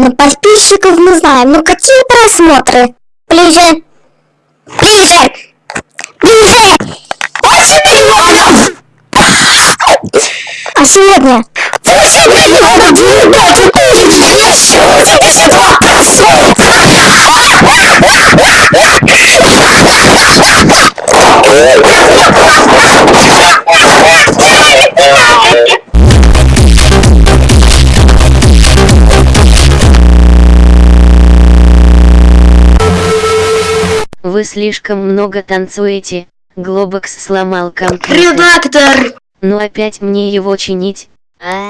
понятно, подписчиков мы знаем, но какие просмотры? Ближе. Ближе. Ближе. 8 миллионов! А сегодня? 8 миллионов! Ребята, еще 72%! Вы слишком много танцуете. Глобокс сломал компьютер. Редактор! Ну опять мне его чинить. А?